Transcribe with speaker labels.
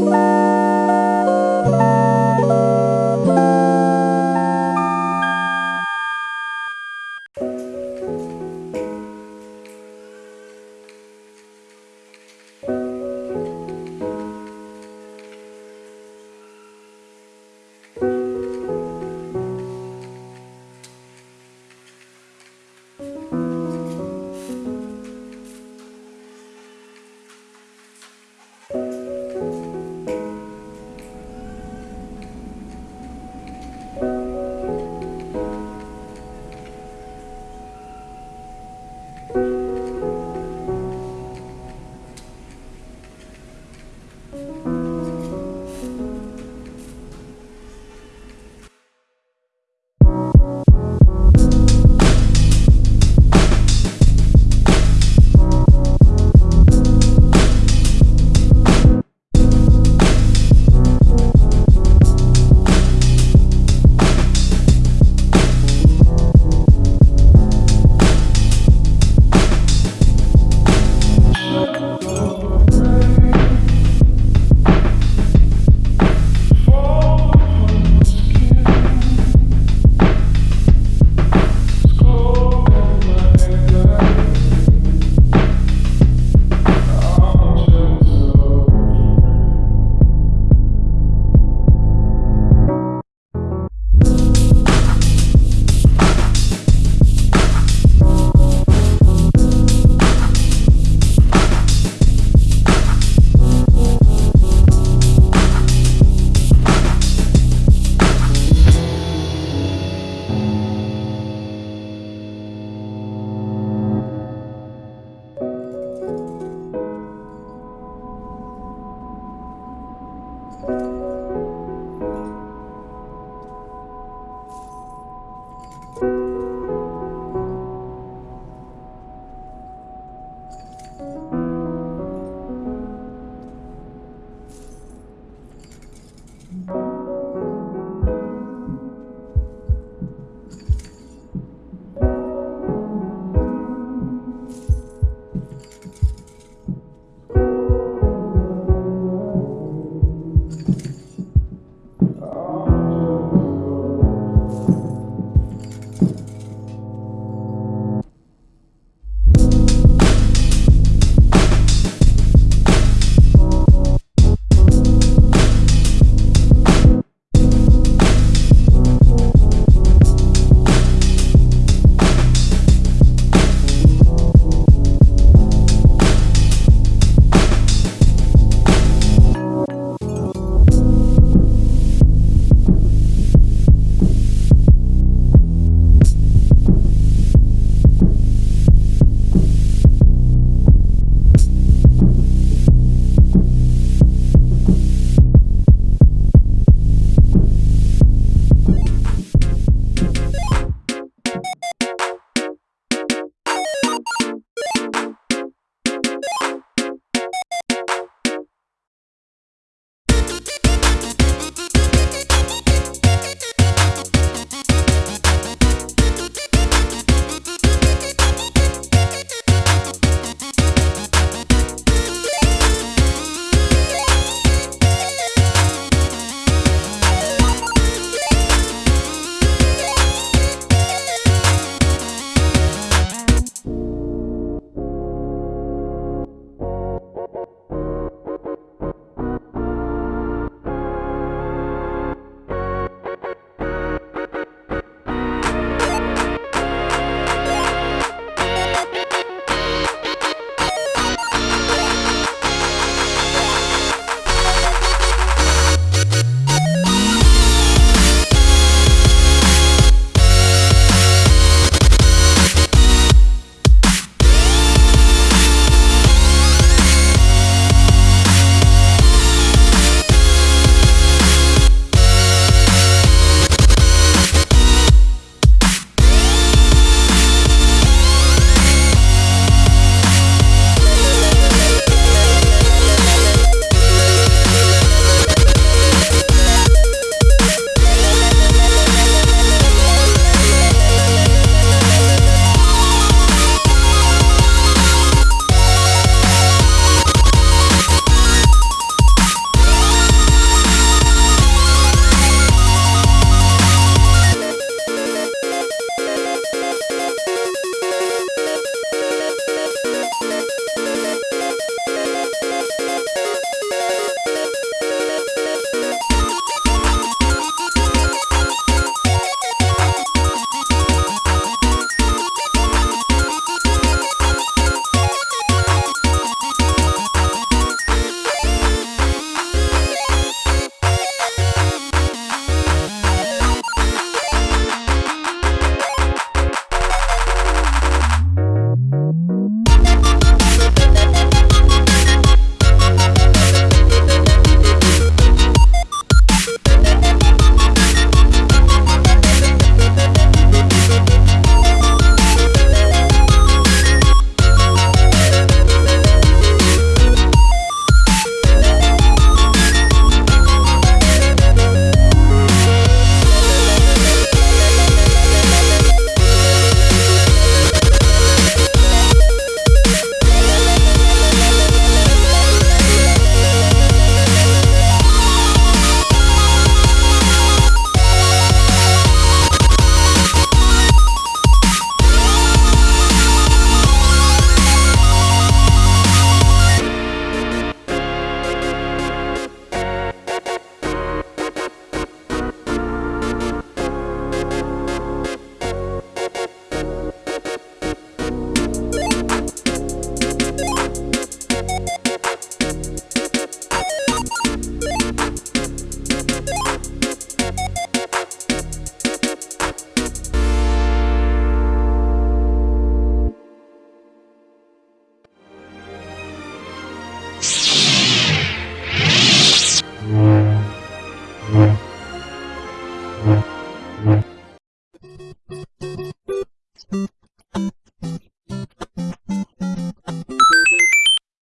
Speaker 1: Bye. Thank you. Bye.